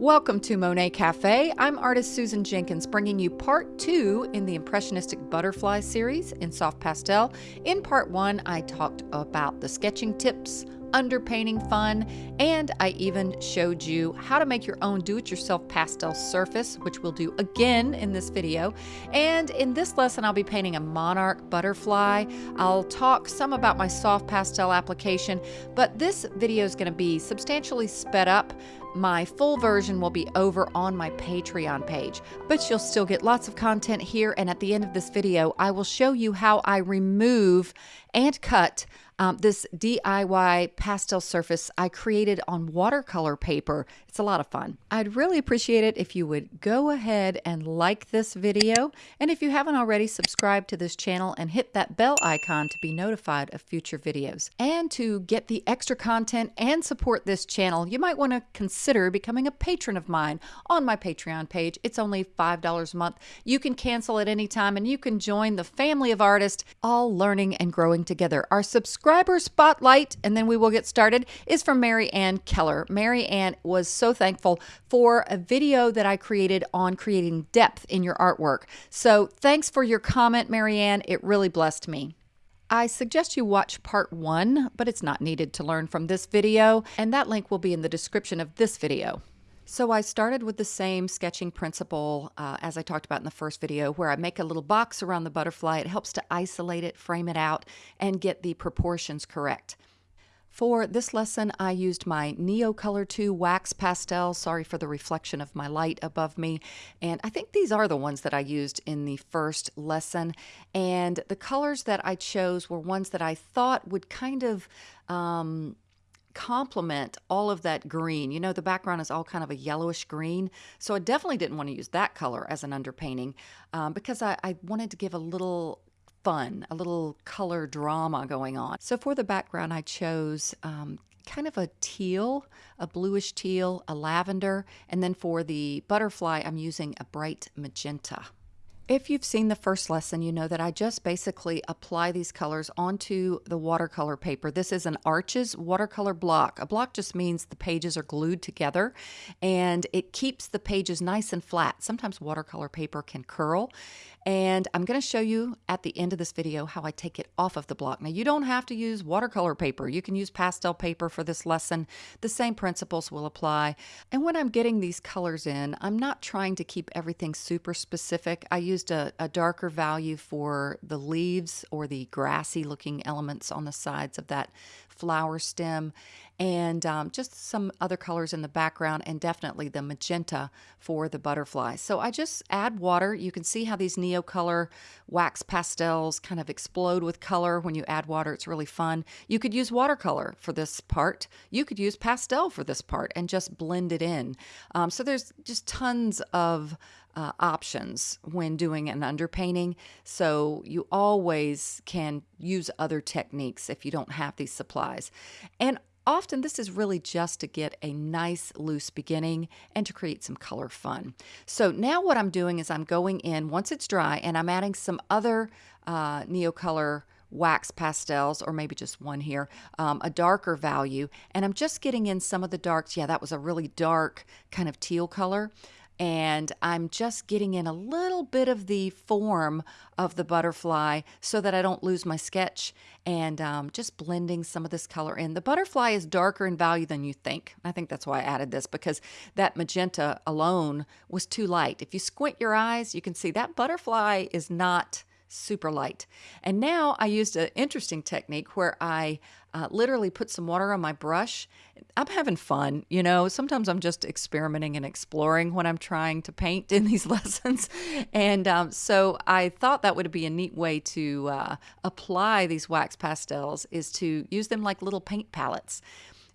Welcome to Monet Cafe. I'm artist Susan Jenkins, bringing you part two in the Impressionistic Butterfly series in soft pastel. In part one, I talked about the sketching tips, underpainting fun, and I even showed you how to make your own do-it-yourself pastel surface, which we'll do again in this video. And in this lesson, I'll be painting a monarch butterfly. I'll talk some about my soft pastel application, but this video is going to be substantially sped up. My full version will be over on my Patreon page, but you'll still get lots of content here. And at the end of this video, I will show you how I remove and cut um, this DIY pastel surface I created on watercolor paper. It's a lot of fun. I'd really appreciate it if you would go ahead and like this video. And if you haven't already, subscribe to this channel and hit that bell icon to be notified of future videos. And to get the extra content and support this channel, you might want to consider becoming a patron of mine on my Patreon page. It's only $5 a month. You can cancel at any time and you can join the family of artists, all learning and growing together. Our subscribers subscriber spotlight, and then we will get started, is from Mary Ann Keller. Mary Ann was so thankful for a video that I created on creating depth in your artwork. So thanks for your comment, Mary Ann. It really blessed me. I suggest you watch part one, but it's not needed to learn from this video, and that link will be in the description of this video. So I started with the same sketching principle uh, as I talked about in the first video, where I make a little box around the butterfly. It helps to isolate it, frame it out, and get the proportions correct. For this lesson, I used my Neocolor 2 wax pastel. Sorry for the reflection of my light above me. And I think these are the ones that I used in the first lesson. And the colors that I chose were ones that I thought would kind of um, complement all of that green. You know, the background is all kind of a yellowish green. So I definitely didn't want to use that color as an underpainting um, because I, I wanted to give a little fun, a little color drama going on. So for the background, I chose um, kind of a teal, a bluish teal, a lavender, and then for the butterfly, I'm using a bright magenta. If you've seen the first lesson, you know that I just basically apply these colors onto the watercolor paper. This is an Arches watercolor block. A block just means the pages are glued together and it keeps the pages nice and flat. Sometimes watercolor paper can curl and I'm going to show you at the end of this video how I take it off of the block. Now you don't have to use watercolor paper. You can use pastel paper for this lesson. The same principles will apply. And when I'm getting these colors in, I'm not trying to keep everything super specific. I used a, a darker value for the leaves or the grassy looking elements on the sides of that flower stem and um, just some other colors in the background and definitely the magenta for the butterfly. So I just add water. You can see how these Neocolor wax pastels kind of explode with color when you add water. It's really fun. You could use watercolor for this part. You could use pastel for this part and just blend it in. Um, so there's just tons of uh, options when doing an underpainting. So you always can use other techniques if you don't have these supplies. And Often this is really just to get a nice loose beginning and to create some color fun. So now what I'm doing is I'm going in once it's dry and I'm adding some other uh, Neocolor wax pastels, or maybe just one here, um, a darker value. And I'm just getting in some of the darks. Yeah, that was a really dark kind of teal color and I'm just getting in a little bit of the form of the butterfly so that I don't lose my sketch and um, just blending some of this color in. The butterfly is darker in value than you think. I think that's why I added this because that magenta alone was too light. If you squint your eyes, you can see that butterfly is not super light. And now I used an interesting technique where I uh, literally put some water on my brush. I'm having fun, you know. Sometimes I'm just experimenting and exploring when I'm trying to paint in these lessons. And um, so I thought that would be a neat way to uh, apply these wax pastels is to use them like little paint palettes.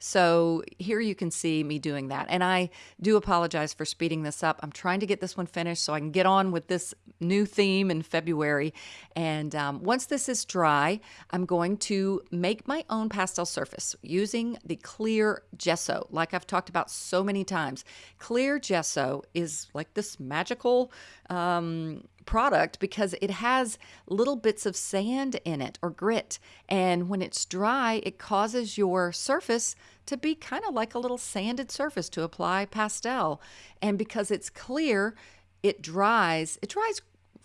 So here you can see me doing that. And I do apologize for speeding this up. I'm trying to get this one finished so I can get on with this new theme in February. And um, once this is dry, I'm going to make my own pastel surface using the clear gesso, like I've talked about so many times. Clear gesso is like this magical um, product because it has little bits of sand in it or grit. And when it's dry, it causes your surface to be kind of like a little sanded surface to apply pastel. And because it's clear, it dries. It dries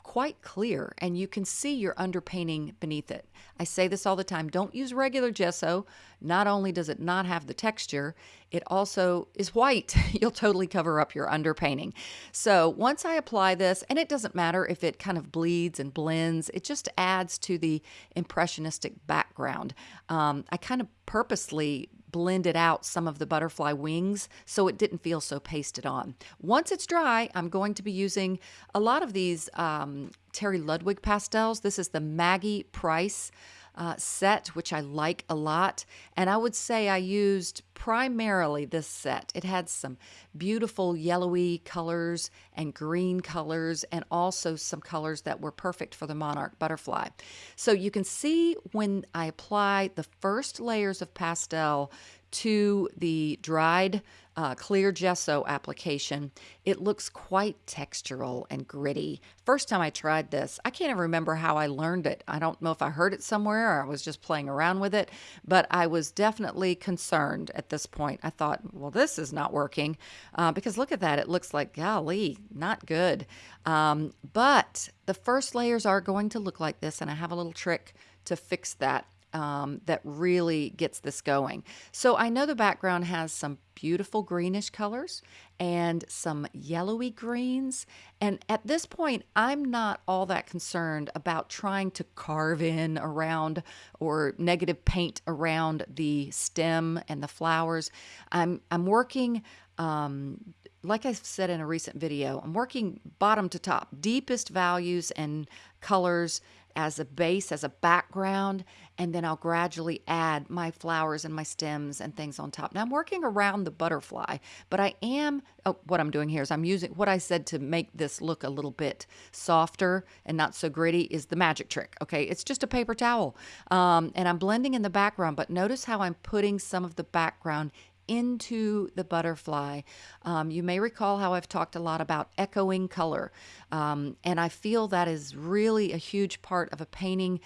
quite clear and you can see your underpainting beneath it. I say this all the time don't use regular gesso. Not only does it not have the texture, it also is white. You'll totally cover up your underpainting. So once I apply this, and it doesn't matter if it kind of bleeds and blends, it just adds to the impressionistic background. Um, I kind of purposely blended out some of the butterfly wings so it didn't feel so pasted on. Once it's dry, I'm going to be using a lot of these um, Terry Ludwig pastels. This is the Maggie Price uh, set, which I like a lot. And I would say I used primarily this set. It had some beautiful yellowy colors and green colors, and also some colors that were perfect for the monarch butterfly. So you can see when I apply the first layers of pastel to the dried uh, clear gesso application, it looks quite textural and gritty. First time I tried this, I can't even remember how I learned it. I don't know if I heard it somewhere or I was just playing around with it, but I was definitely concerned at this point. I thought, well, this is not working uh, because look at that. It looks like, golly, not good. Um, but the first layers are going to look like this, and I have a little trick to fix that um, that really gets this going. So I know the background has some beautiful greenish colors and some yellowy greens. And at this point, I'm not all that concerned about trying to carve in around or negative paint around the stem and the flowers. I'm, I'm working um, like I said in a recent video, I'm working bottom to top, deepest values and colors as a base, as a background, and then I'll gradually add my flowers and my stems and things on top. Now I'm working around the butterfly, but I am, oh, what I'm doing here is I'm using what I said to make this look a little bit softer and not so gritty is the magic trick. Okay, it's just a paper towel. Um, and I'm blending in the background, but notice how I'm putting some of the background into the butterfly. Um, you may recall how I've talked a lot about echoing color, um, and I feel that is really a huge part of a painting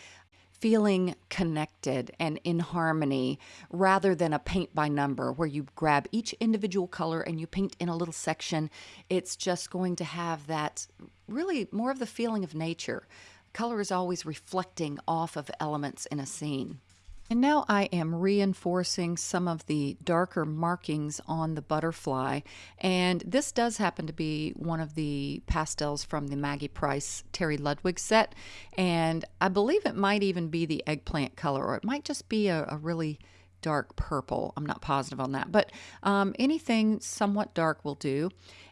feeling connected and in harmony rather than a paint by number where you grab each individual color and you paint in a little section. It's just going to have that really more of the feeling of nature. Color is always reflecting off of elements in a scene. And now I am reinforcing some of the darker markings on the butterfly. And this does happen to be one of the pastels from the Maggie Price Terry Ludwig set. And I believe it might even be the eggplant color, or it might just be a, a really dark purple. I'm not positive on that, but um, anything somewhat dark will do.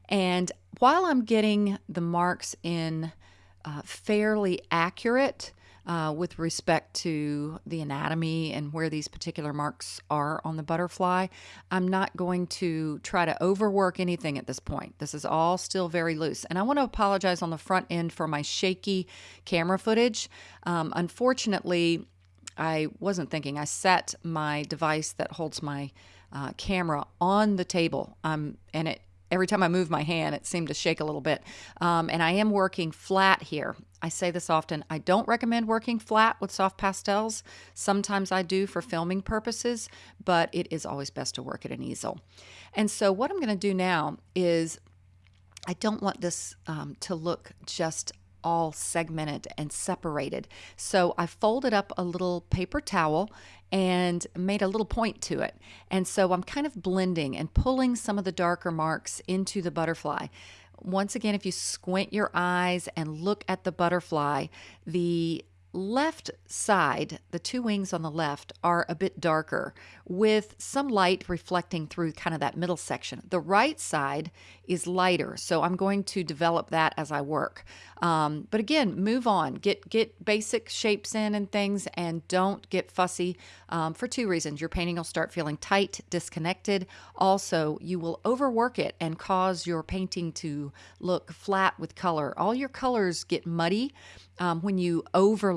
And while I'm getting the marks in uh, fairly accurate, uh, with respect to the anatomy and where these particular marks are on the butterfly. I'm not going to try to overwork anything at this point. This is all still very loose. And I want to apologize on the front end for my shaky camera footage. Um, unfortunately, I wasn't thinking. I set my device that holds my uh, camera on the table, um, and it every time I move my hand, it seemed to shake a little bit. Um, and I am working flat here. I say this often. I don't recommend working flat with soft pastels. Sometimes I do for filming purposes, but it is always best to work at an easel. And so what I'm going to do now is I don't want this um, to look just all segmented and separated. So I folded up a little paper towel and made a little point to it. And so I'm kind of blending and pulling some of the darker marks into the butterfly. Once again, if you squint your eyes and look at the butterfly, the left side, the two wings on the left, are a bit darker with some light reflecting through kind of that middle section. The right side is lighter, so I'm going to develop that as I work. Um, but again, move on, get get basic shapes in and things, and don't get fussy um, for two reasons. Your painting will start feeling tight, disconnected. Also, you will overwork it and cause your painting to look flat with color. All your colors get muddy um, when you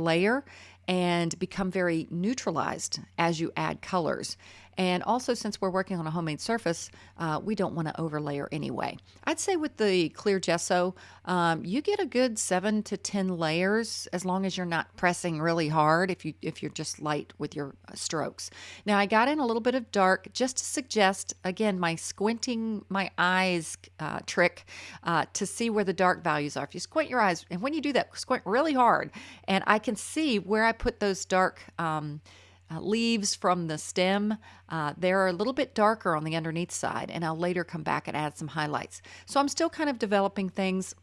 overlayer and become very neutralized as you add colors. And also, since we're working on a homemade surface, uh, we don't want to overlayer anyway. I'd say with the clear gesso, um, you get a good seven to 10 layers as long as you're not pressing really hard if, you, if you're just light with your uh, strokes. Now, I got in a little bit of dark just to suggest, again, my squinting my eyes uh, trick uh, to see where the dark values are. If you squint your eyes, and when you do that, squint really hard, and I can see where I put those dark um, uh, leaves from the stem. Uh, they're a little bit darker on the underneath side, and I'll later come back and add some highlights. So I'm still kind of developing things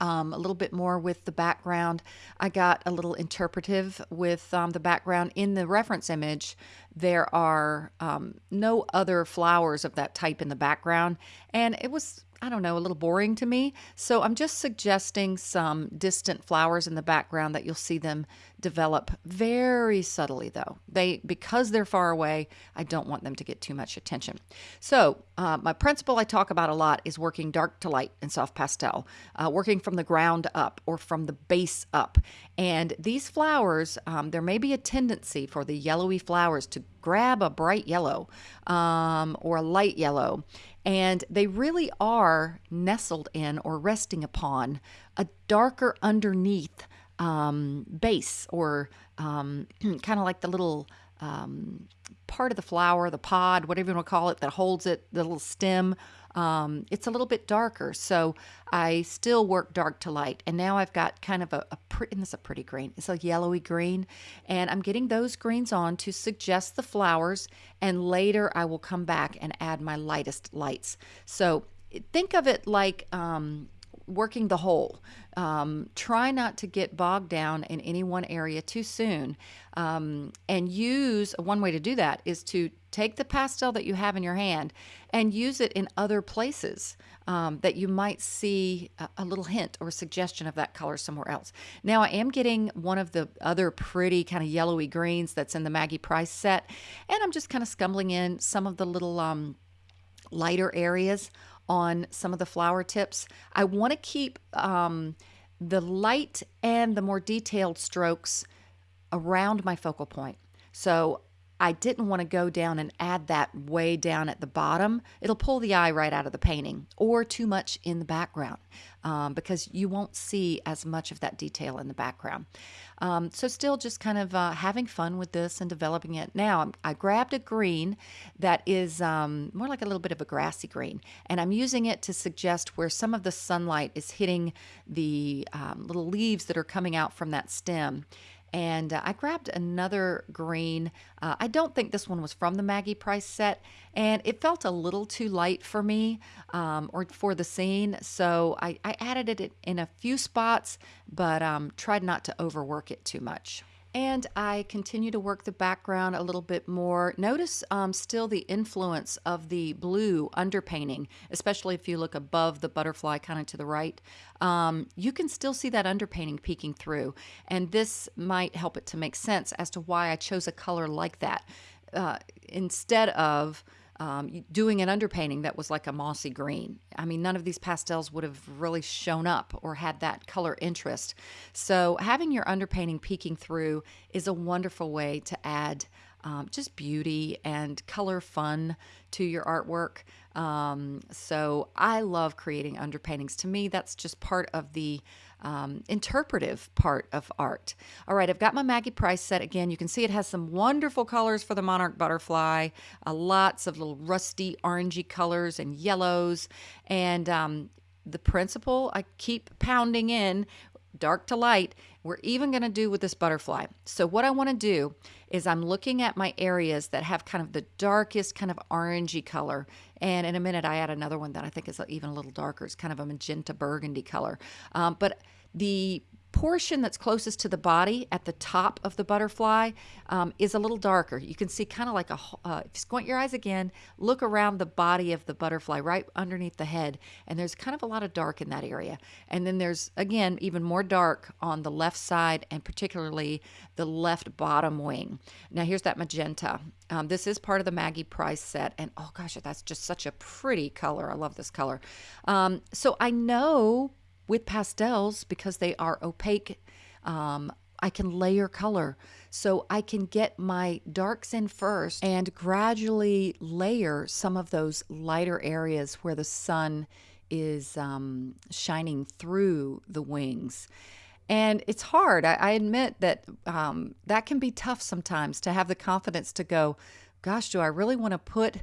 um, a little bit more with the background. I got a little interpretive with um, the background. In the reference image, there are um, no other flowers of that type in the background, and it was I don't know, a little boring to me. So I'm just suggesting some distant flowers in the background that you'll see them develop very subtly though. They because they're far away, I don't want them to get too much attention. So uh, my principle I talk about a lot is working dark to light in soft pastel, uh, working from the ground up or from the base up. And these flowers, um, there may be a tendency for the yellowy flowers to grab a bright yellow um, or a light yellow and they really are nestled in or resting upon a darker underneath um, base or um, kind of like the little um, part of the flower, the pod, whatever you want to call it, that holds it, the little stem um, it's a little bit darker. So I still work dark to light. And now I've got kind of a, a pretty, and this is a pretty green. It's a yellowy green. And I'm getting those greens on to suggest the flowers. And later I will come back and add my lightest lights. So think of it like um, working the whole. Um, try not to get bogged down in any one area too soon. Um, and use one way to do that is to take the pastel that you have in your hand and use it in other places um, that you might see a, a, little hint or suggestion of that color somewhere else. Now, I am getting one of the other pretty kind of yellowy greens that's in the Maggie Price set, and I'm just kind of scumbling in some of the little um, lighter areas on some of the flower tips. I want to keep um, the light and the more detailed strokes around my focal point. So I didn't want to go down and add that way down at the bottom. It'll pull the eye right out of the painting or too much in the background um, because you won't see as much of that detail in the background. Um, so still just kind of uh, having fun with this and developing it. Now I grabbed a green that is um, more like a little bit of a grassy green and I'm using it to suggest where some of the sunlight is hitting the um, little leaves that are coming out from that stem and uh, I grabbed another green. Uh, I don't think this one was from the Maggie Price set, and it felt a little too light for me um, or for the scene, so I, I, added it in a few spots, but um, tried not to overwork it too much and I continue to work the background a little bit more. Notice um, still the influence of the blue underpainting, especially if you look above the butterfly kind of to the right. Um, you can still see that underpainting peeking through, and this might help it to make sense as to why I chose a color like that uh, instead of um, doing an underpainting that was like a mossy green. I mean, none of these pastels would have really shown up or had that color interest. So having your underpainting peeking through is a wonderful way to add um, just beauty and color fun to your artwork. Um, so I love creating underpaintings. To me, that's just part of the um, interpretive part of art. All right, I've got my Maggie Price set again. You can see it has some wonderful colors for the monarch butterfly, uh, lots of little rusty orangey colors and yellows. And um, the principle I keep pounding in dark to light, we're even going to do with this butterfly. So what I want to do is I'm looking at my areas that have kind of the darkest kind of orangey color. And in a minute, I add another one that I think is even a little darker. It's kind of a magenta burgundy color. Um, but the portion that's closest to the body at the top of the butterfly um, is a little darker. You can see kind of like a, uh, if you squint your eyes again, look around the body of the butterfly right underneath the head, and there's kind of a lot of dark in that area. And then there's, again, even more dark on the left side and particularly the left bottom wing. Now, here's that magenta. Um, this is part of the Maggie Price set, and oh gosh, that's just such a pretty color. I love this color. Um, so I know with pastels because they are opaque um, I can layer color. So I can get my darks in first and gradually layer some of those lighter areas where the sun is um, shining through the wings. And it's hard. I, I admit that um, that can be tough sometimes to have the confidence to go, gosh, do I really want to put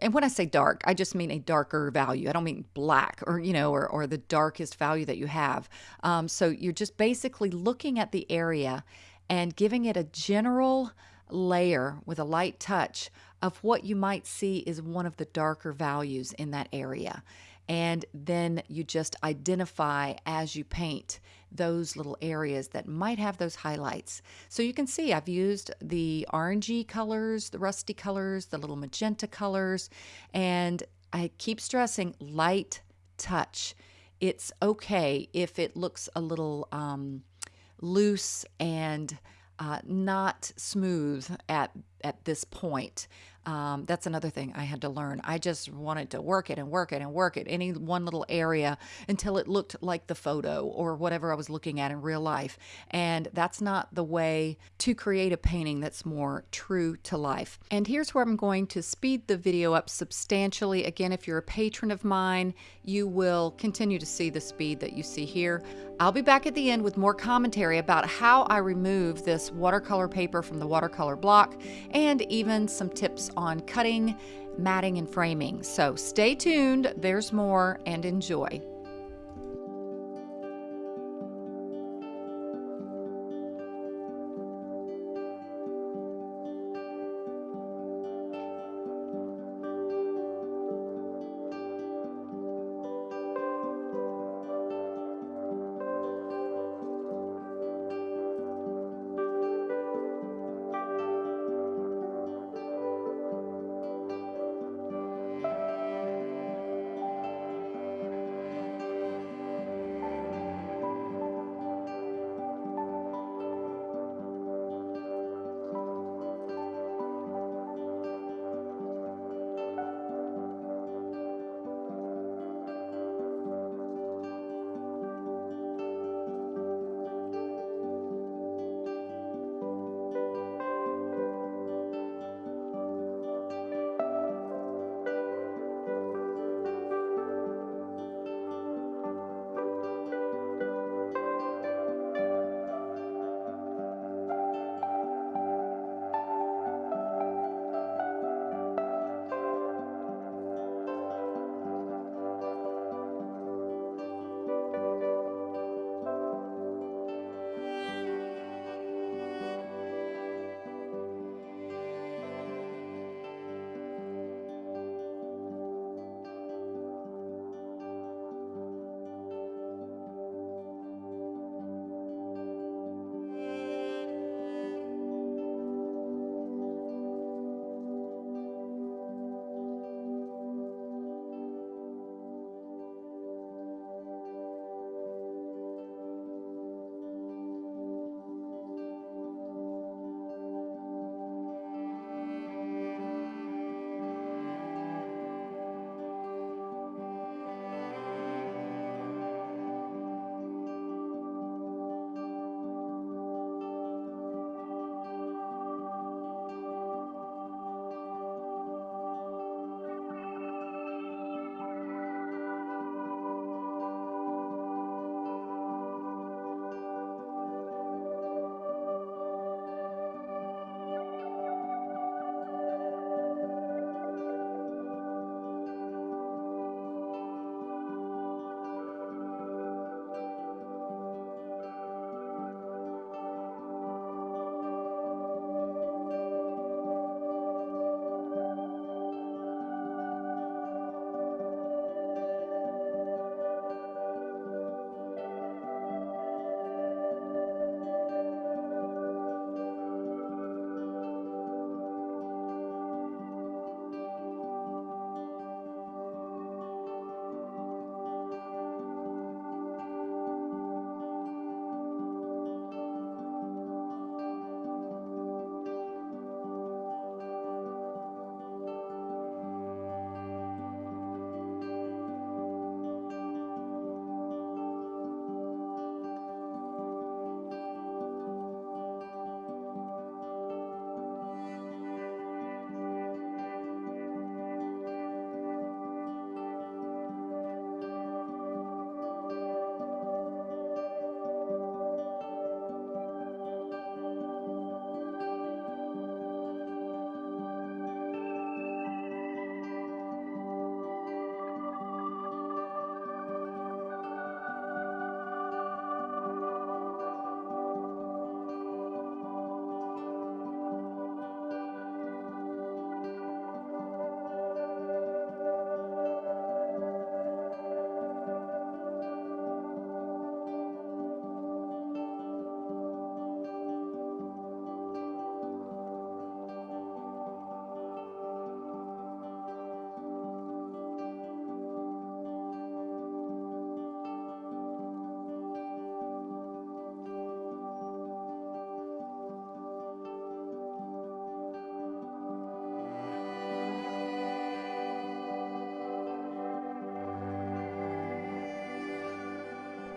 and when I say dark, I just mean a darker value. I don't mean black or, you know, or, or the darkest value that you have. Um, so you're just basically looking at the area and giving it a general layer with a light touch of what you might see is one of the darker values in that area. And then you just identify as you paint those little areas that might have those highlights. So you can see I've used the orangey colors, the rusty colors, the little magenta colors, and I keep stressing light touch. It's okay if it looks a little um, loose and uh, not smooth at at this point. Um, that's another thing I had to learn. I just wanted to work it and work it and work it, any one little area until it looked like the photo or whatever I was looking at in real life. And that's not the way to create a painting that's more true to life. And here's where I'm going to speed the video up substantially. Again, if you're a patron of mine, you will continue to see the speed that you see here. I'll be back at the end with more commentary about how I remove this watercolor paper from the watercolor block and even some tips on cutting, matting, and framing. So stay tuned, there's more, and enjoy.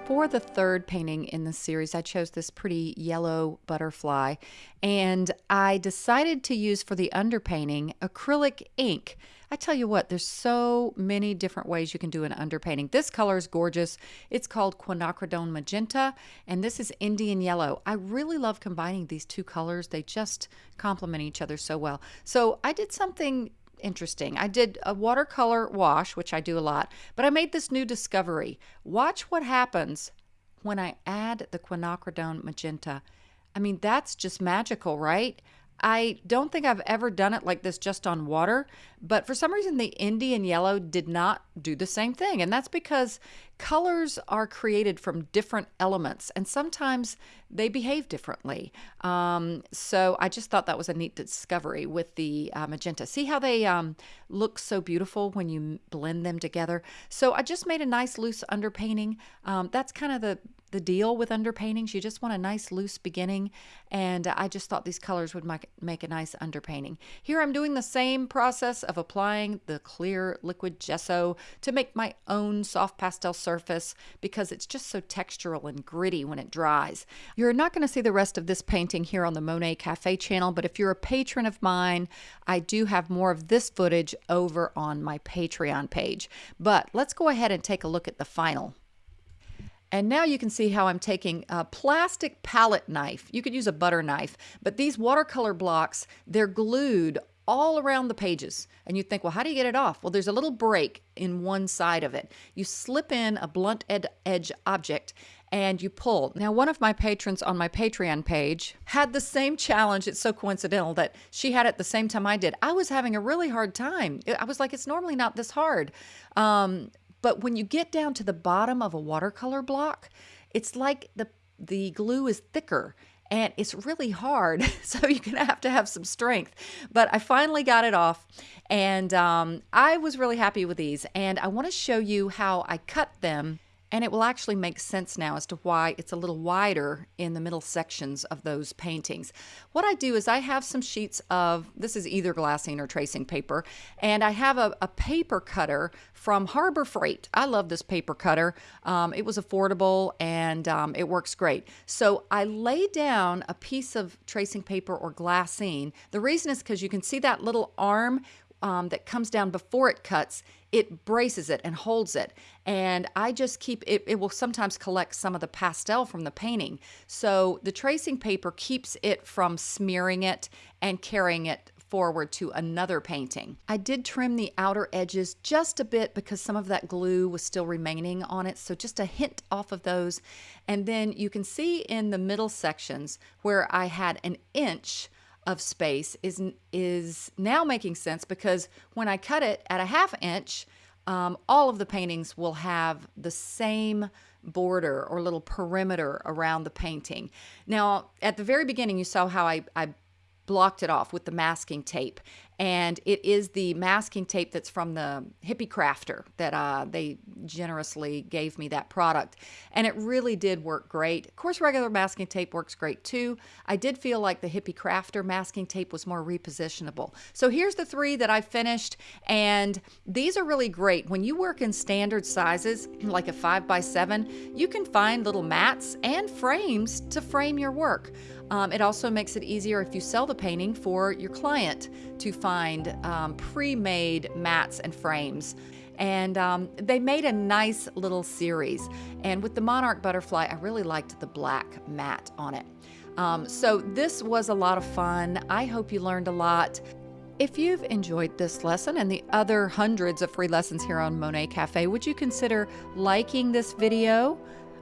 For the third painting in the series, I chose this pretty yellow butterfly, and I decided to use for the underpainting acrylic ink. I tell you what, there's so many different ways you can do an underpainting. This color is gorgeous. It's called quinacridone magenta, and this is Indian yellow. I really love combining these two colors. They just complement each other so well. So I did something interesting. I did a watercolor wash, which I do a lot, but I made this new discovery. Watch what happens when I add the quinacridone magenta. I mean, that's just magical, right? I don't think I've ever done it like this just on water, but for some reason the Indian yellow did not do the same thing. And that's because colors are created from different elements and sometimes they behave differently. Um, so I just thought that was a neat discovery with the uh, magenta. See how they um, look so beautiful when you blend them together? So I just made a nice loose underpainting. Um, that's kind of the the deal with underpaintings. You just want a nice loose beginning, and I just thought these colors would make, make a nice underpainting. Here I'm doing the same process of applying the clear liquid gesso to make my own soft pastel surface because it's just so textural and gritty when it dries. You're not going to see the rest of this painting here on the Monet Cafe channel, but if you're a patron of mine, I do have more of this footage over on my Patreon page. But let's go ahead and take a look at the final. And now you can see how I'm taking a plastic palette knife. You could use a butter knife, but these watercolor blocks, they're glued all around the pages. And you think, well, how do you get it off? Well, there's a little break in one side of it. You slip in a blunt ed edge object and you pull. Now, one of my patrons on my Patreon page had the same challenge. It's so coincidental that she had it the same time I did. I was having a really hard time. I was like, it's normally not this hard. Um, but when you get down to the bottom of a watercolor block, it's like the the glue is thicker and it's really hard. So you're going to have to have some strength. But I finally got it off and um, I was really happy with these. And I want to show you how I cut them and it will actually make sense now as to why it's a little wider in the middle sections of those paintings. What I do is I have some sheets of, this is either glassine or tracing paper, and I have a, a paper cutter from Harbor Freight. I love this paper cutter. Um, it was affordable and um, it works great. So I lay down a piece of tracing paper or glassine. The reason is because you can see that little arm um, that comes down before it cuts, it braces it and holds it. And I just keep it, it will sometimes collect some of the pastel from the painting. So the tracing paper keeps it from smearing it and carrying it forward to another painting. I did trim the outer edges just a bit because some of that glue was still remaining on it. So just a hint off of those. And then you can see in the middle sections where I had an inch of space is is now making sense because when I cut it at a half inch, um, all of the paintings will have the same border or little perimeter around the painting. Now, at the very beginning, you saw how I, I blocked it off with the masking tape and it is the masking tape that's from the hippie crafter that uh, they generously gave me that product. And it really did work great. Of course regular masking tape works great too. I did feel like the hippie crafter masking tape was more repositionable. So here's the three that i finished and these are really great. When you work in standard sizes like a five by seven you can find little mats and frames to frame your work um, it also makes it easier if you sell the painting for your client to find um, pre-made mats and frames. And um, they made a nice little series. And with the Monarch Butterfly, I really liked the black mat on it. Um, so this was a lot of fun. I hope you learned a lot. If you've enjoyed this lesson and the other hundreds of free lessons here on Monet Cafe, would you consider liking this video?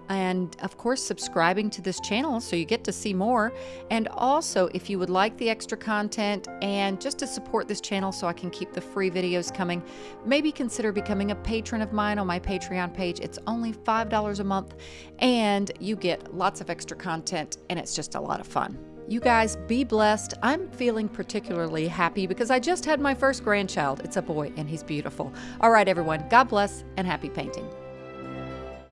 And of course subscribing to this channel so you get to see more and also if you would like the extra content and just to support this channel so I can keep the free videos coming maybe consider becoming a patron of mine on my Patreon page it's only $5 a month and you get lots of extra content and it's just a lot of fun you guys be blessed. I'm feeling particularly happy because I just had my first grandchild. It's a boy and he's beautiful. All right, everyone, God bless and happy painting.